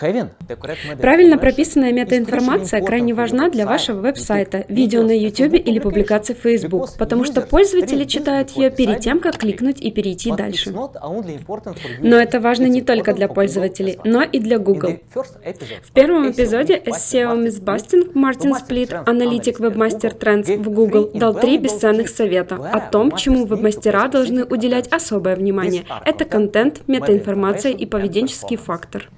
Правильно прописанная метаинформация крайне важна для вашего веб-сайта, видео на YouTube или публикации в Facebook, потому что пользователи читают ее перед тем, как кликнуть и перейти дальше. Но это важно не только для пользователей, но и для Google. В первом эпизоде SEO Mythbusting Мартин Сплит, аналитик Webmaster Trends в Google, дал три бесценных совета о том, чему веб-мастера должны уделять особое внимание. Это контент, метаинформация и поведенческий фактор.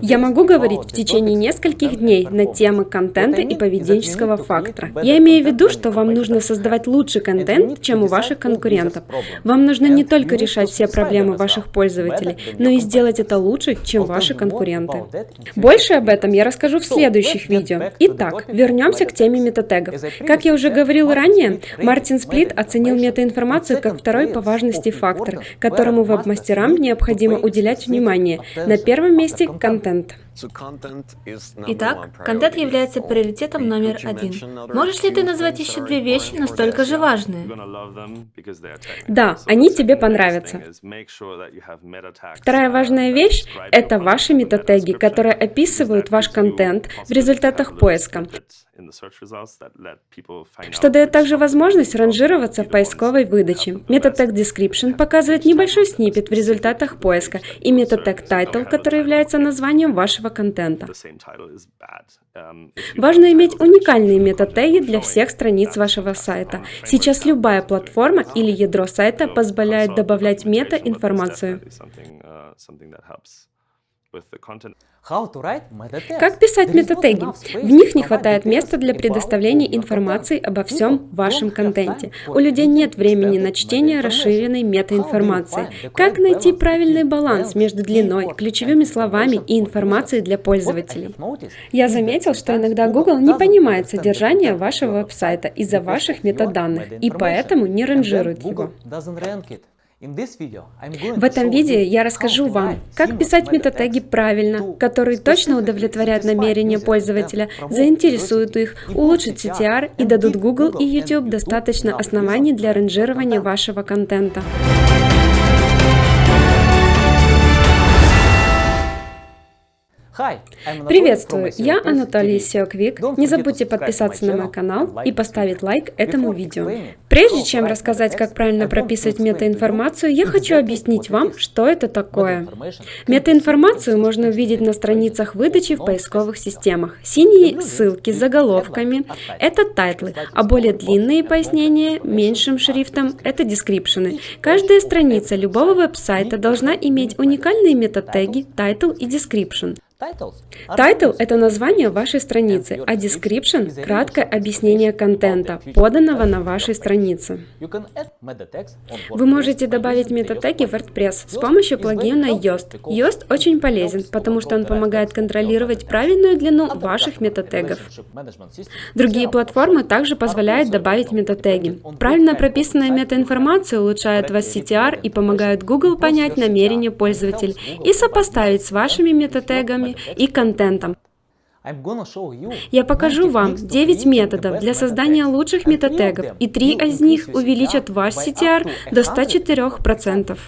Я могу говорить в течение нескольких дней на темы контента и поведенческого фактора. Я имею в виду, что вам нужно создавать лучший контент, чем у ваших конкурентов. Вам нужно не только решать все проблемы ваших пользователей, но и сделать это лучше, чем ваши конкуренты. Больше об этом я расскажу в следующих видео. Итак, вернемся к теме метатегов. Как я уже говорил ранее, Мартин Сплит оценил метаинформацию как второй по важности фактор, которому веб-мастерам необходимо уделять внимание. На первом месте месте контент. Итак, контент является приоритетом номер один. Можешь ли ты назвать еще две вещи настолько же важные? Да, они тебе понравятся. Вторая важная вещь – это ваши метатеги, которые описывают ваш контент в результатах поиска что дает также возможность ранжироваться в поисковой выдаче. Tag Description показывает небольшой снипет в результатах поиска и Tag Title, который является названием вашего контента. Um, Важно иметь уникальные метатеги для всех страниц вашего сайта. Сейчас любая платформа или ядро сайта позволяет добавлять мета-информацию. Как писать метатеги? В них не хватает места для предоставления информации обо всем вашем контенте. У людей нет времени на чтение расширенной метаинформации. Как найти правильный баланс между длиной, ключевыми словами и информацией для пользователей? Я заметил, что иногда Google не понимает содержание вашего веб-сайта из-за ваших метаданных и поэтому не ранжирует его. В этом видео я расскажу вам, как писать метатеги правильно, которые точно удовлетворят намерения пользователя, заинтересуют их, улучшат CTR и дадут Google и YouTube достаточно оснований для ранжирования вашего контента. Приветствую, я Анатолий SEOquick. Не забудьте подписаться на мой канал и поставить лайк этому видео. Прежде чем рассказать, как правильно прописывать метаинформацию, я хочу объяснить вам, что это такое. Метаинформацию можно увидеть на страницах выдачи в поисковых системах. Синие ссылки с заголовками – это тайтлы, а более длинные пояснения меньшим шрифтом – это дескрипшены. Каждая страница любого веб-сайта должна иметь уникальные метатеги, title и description. Тайтл – это название вашей страницы, а description – краткое объяснение контента, поданного на вашей странице. Вы можете добавить метатеги в WordPress с помощью плагина Yoast. Yoast очень полезен, потому что он помогает контролировать правильную длину ваших метатегов. Другие платформы также позволяют добавить метатеги. Правильно прописанная метаинформация улучшает вас CTR и помогает Google понять намерения пользователя и сопоставить с вашими метатегами и контентом. Я покажу вам 9 методов для создания лучших метатегов, и 3 из них увеличат ваш CTR до 104%.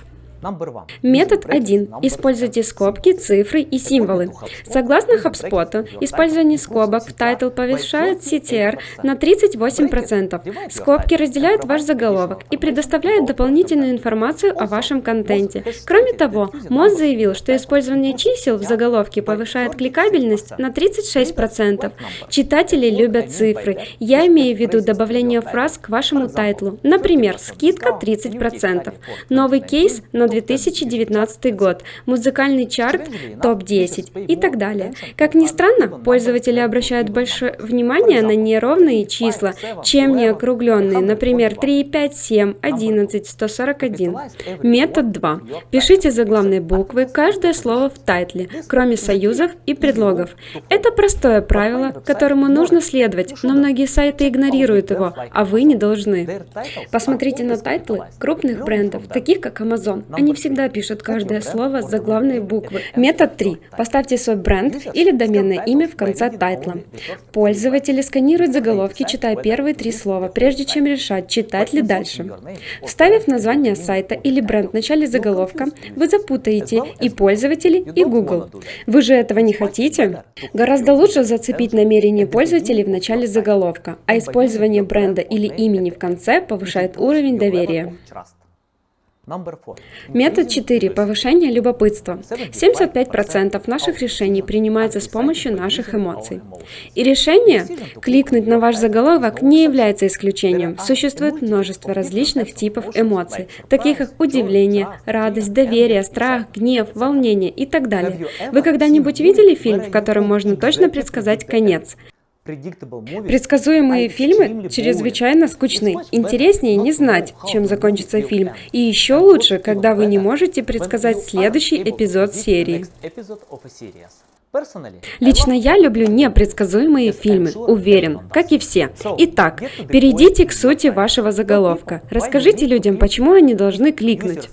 Метод 1. Используйте скобки, цифры и символы. Согласно HubSpot, использование скобок в title повышает CTR на 38%. Скобки разделяют ваш заголовок и предоставляют дополнительную информацию о вашем контенте. Кроме того, Moz заявил, что использование чисел в заголовке повышает кликабельность на 36%. Читатели любят цифры. Я имею в виду добавление фраз к вашему тайтлу. Например, скидка 30%. Новый кейс на 2019 год, музыкальный чарт топ-10 и так далее. Как ни странно, пользователи обращают большое внимание на неровные числа, чем не округленные, например, 3, 5, 7, 11, 141. Метод 2. Пишите заглавные буквы, каждое слово в тайтле, кроме союзов и предлогов. Это простое правило, которому нужно следовать, но многие сайты игнорируют его, а вы не должны. Посмотрите на тайтлы крупных брендов, таких как Amazon. Они всегда пишут каждое слово с заглавной буквы. Метод 3. Поставьте свой бренд или доменное имя в конце тайтла. Пользователи сканируют заголовки, читая первые три слова, прежде чем решать, читать ли дальше. Вставив название сайта или бренд в начале заголовка, вы запутаете и пользователей, и Google. Вы же этого не хотите? Гораздо лучше зацепить намерение пользователей в начале заголовка, а использование бренда или имени в конце повышает уровень доверия. Метод 4. Повышение любопытства. 75% наших решений принимаются с помощью наших эмоций. И решение кликнуть на ваш заголовок не является исключением. Существует множество различных типов эмоций, таких как удивление, радость, доверие, страх, гнев, волнение и так далее. Вы когда-нибудь видели фильм, в котором можно точно предсказать конец? Предсказуемые фильмы чрезвычайно скучны. Интереснее не знать, чем закончится фильм. И еще лучше, когда вы не можете предсказать следующий эпизод серии. Лично я люблю непредсказуемые фильмы, уверен, как и все. Итак, перейдите к сути вашего заголовка. Расскажите людям, почему они должны кликнуть.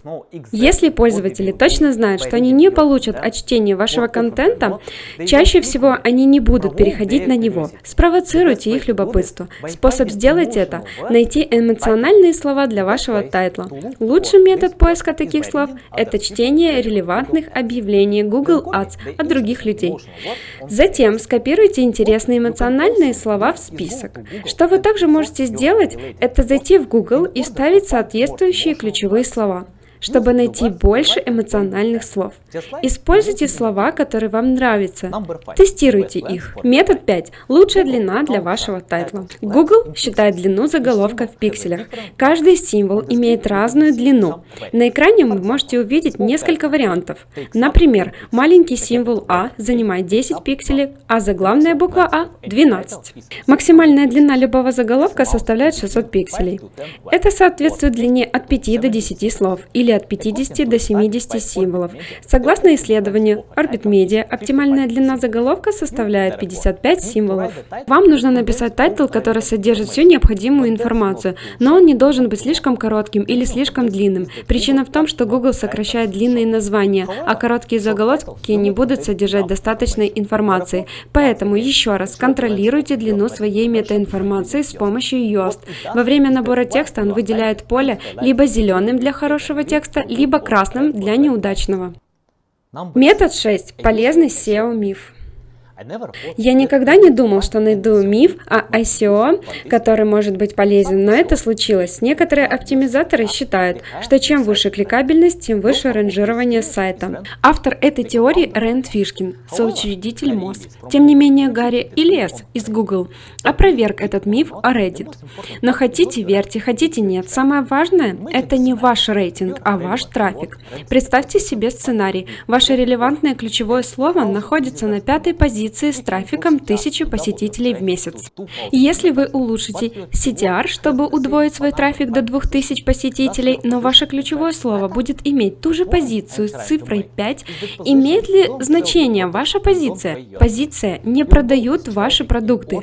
Если пользователи точно знают, что они не получат от чтения вашего контента, чаще всего они не будут переходить на него. Спровоцируйте их любопытство. Способ сделать это – найти эмоциональные слова для вашего тайтла. Лучший метод поиска таких слов – это чтение релевантных объявлений Google Ads от других людей. Затем скопируйте интересные эмоциональные слова в список. Что вы также можете сделать, это зайти в Google и вставить соответствующие ключевые слова чтобы найти больше эмоциональных слов. Используйте слова, которые вам нравятся. Тестируйте их. Метод 5. Лучшая длина для вашего тайтла. Google считает длину заголовка в пикселях. Каждый символ имеет разную длину. На экране вы можете увидеть несколько вариантов. Например, маленький символ А занимает 10 пикселей, а заглавная буква А 12. Максимальная длина любого заголовка составляет 600 пикселей. Это соответствует длине от 5 до 10 слов или от 50 до 70 символов. Согласно исследованию Orbit Media, оптимальная длина заголовка составляет 55 символов. Вам нужно написать title, который содержит всю необходимую информацию, но он не должен быть слишком коротким или слишком длинным. Причина в том, что Google сокращает длинные названия, а короткие заголовки не будут содержать достаточной информации. Поэтому еще раз контролируйте длину своей метаинформации с помощью Yoast. Во время набора текста он выделяет поле либо зеленым для хорошего текста, текста, либо красным для неудачного. Метод 6. Полезный SEO-миф. Я никогда не думал, что найду миф о ICO, который может быть полезен, но это случилось. Некоторые оптимизаторы считают, что чем выше кликабельность, тем выше ранжирование сайта. Автор этой теории Рэнд Фишкин, соучредитель МОЗ. Тем не менее, Гарри Ильяс из Google опроверг этот миф о Reddit. Но хотите верьте, хотите нет, самое важное – это не ваш рейтинг, а ваш трафик. Представьте себе сценарий. Ваше релевантное ключевое слово находится на пятой позиции позиции с трафиком 1000 посетителей в месяц. Если вы улучшите CTR, чтобы удвоить свой трафик до 2000 посетителей, но ваше ключевое слово будет иметь ту же позицию с цифрой 5, имеет ли значение ваша позиция? Позиция не продают ваши продукты,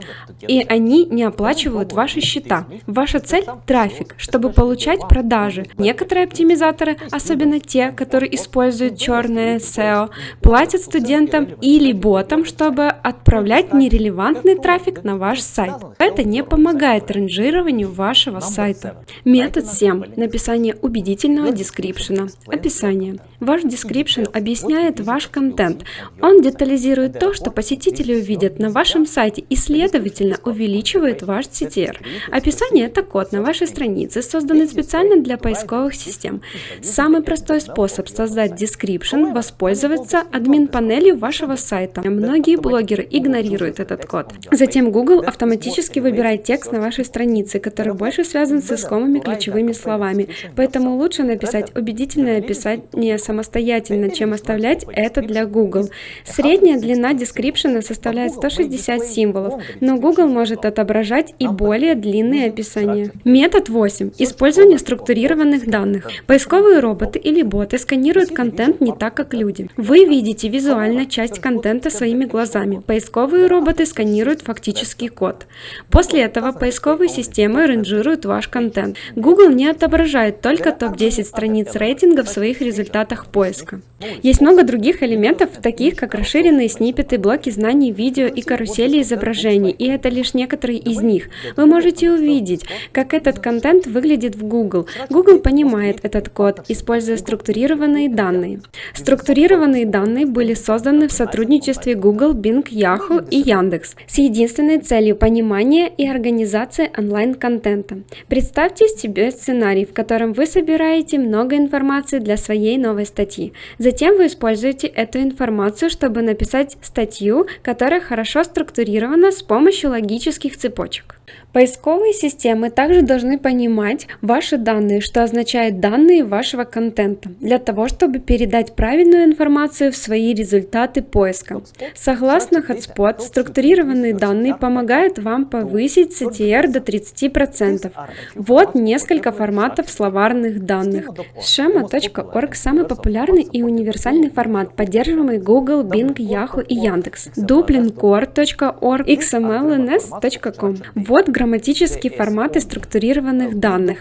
и они не оплачивают ваши счета. Ваша цель – трафик, чтобы получать продажи. Некоторые оптимизаторы, особенно те, которые используют черное SEO, платят студентам или ботам, чтобы чтобы отправлять нерелевантный трафик на ваш сайт. Это не помогает ранжированию вашего сайта. Метод 7. Написание убедительного дескрипшена. Описание. Ваш description объясняет ваш контент. Он детализирует то, что посетители увидят на вашем сайте и, следовательно, увеличивает ваш CTR. Описание – это код на вашей странице, созданный специально для поисковых систем. Самый простой способ создать description – воспользоваться админ-панелью вашего сайта. Многие блогеры игнорируют этот код. Затем Google автоматически выбирает текст на вашей странице, который больше связан с искомыми ключевыми словами. Поэтому лучше написать убедительное описание самостоятельно, чем оставлять это для Google. Средняя длина description составляет 160 символов, но Google может отображать и более длинные описания. Метод 8. Использование структурированных данных. Поисковые роботы или боты сканируют контент не так, как люди. Вы видите визуально часть контента своими глазами. Поисковые роботы сканируют фактический код. После этого поисковые системы ранжируют ваш контент. Google не отображает только топ-10 страниц рейтинга в своих результатах поиска. Есть много других элементов, таких как расширенные сниппеты, блоки знаний, видео и карусели изображений, и это лишь некоторые из них. Вы можете увидеть, как этот контент выглядит в Google. Google понимает этот код, используя структурированные данные. Структурированные данные были созданы в сотрудничестве Google, Bing, Yahoo и Яндекс с единственной целью понимания и организации онлайн-контента. Представьте себе сценарий, в котором вы собираете много информации для своей новой статьи. Затем вы используете эту информацию, чтобы написать статью, которая хорошо структурирована с помощью логических цепочек. Поисковые системы также должны понимать ваши данные, что означает данные вашего контента, для того, чтобы передать правильную информацию в свои результаты поиска. Согласно Hotspot, структурированные данные помогают вам повысить CTR до 30%. Вот несколько форматов словарных данных. Schema.org – самый популярный и универсальный формат, поддерживаемый Google, Bing, Yahoo и Яндекс. Dublincore.org, xmlns.com. Вот грамматические форматы структурированных данных.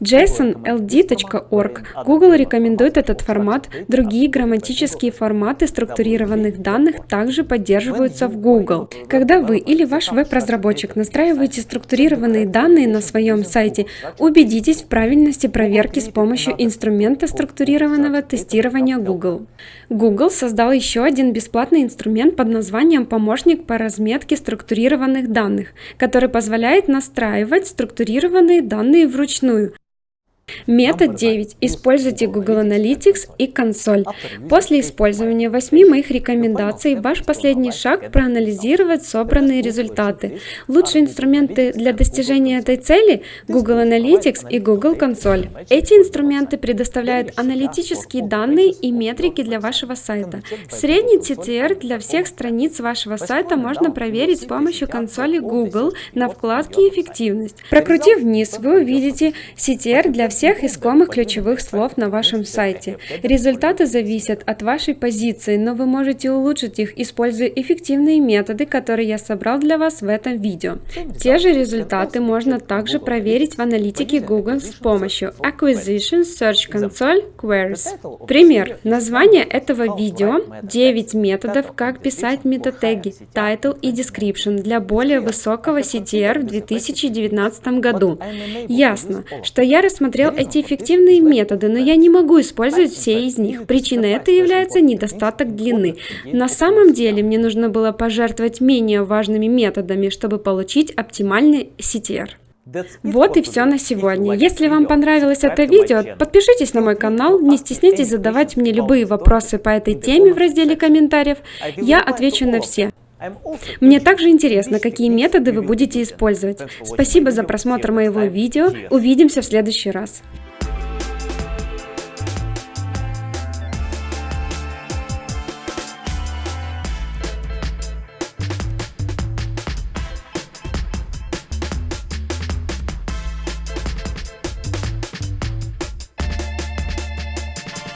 JSON-LD.org. Google рекомендует этот формат. Другие грамматические форматы структурированных данных также поддерживаются в Google. Когда вы или ваш веб-разработчик настраиваете структурированные данные на своем сайте, убедитесь в правильности проверки с помощью инструмента структурированного тестирования Google. Google создал еще один бесплатный инструмент под названием «Помощник по разметке структурированных данных», который позволяет позволяет настраивать структурированные данные вручную, Метод 9. Используйте Google Analytics и консоль. После использования 8 моих рекомендаций, ваш последний шаг – проанализировать собранные результаты. Лучшие инструменты для достижения этой цели – Google Analytics и Google консоль. Эти инструменты предоставляют аналитические данные и метрики для вашего сайта. Средний TTR для всех страниц вашего сайта можно проверить с помощью консоли Google на вкладке «Эффективность». Прокрутив вниз, вы увидите CTR для всех всех искомых ключевых слов на вашем сайте. Результаты зависят от вашей позиции, но вы можете улучшить их, используя эффективные методы, которые я собрал для вас в этом видео. Те же результаты можно также проверить в аналитике Google с помощью Acquisition Search Console Queries. Пример. Название этого видео 9 методов, как писать метатеги, title и description для более высокого CTR в 2019 году. Ясно, что я рассмотрел рассмотрел эти эффективные методы, но я не могу использовать все из них. Причиной это является недостаток длины. На самом деле мне нужно было пожертвовать менее важными методами, чтобы получить оптимальный CTR. Вот и все на сегодня. Если вам понравилось это видео, подпишитесь на мой канал, не стесняйтесь задавать мне любые вопросы по этой теме в разделе комментариев. Я отвечу на все. Мне также интересно, какие методы вы будете использовать. Спасибо за просмотр моего видео. Увидимся в следующий раз.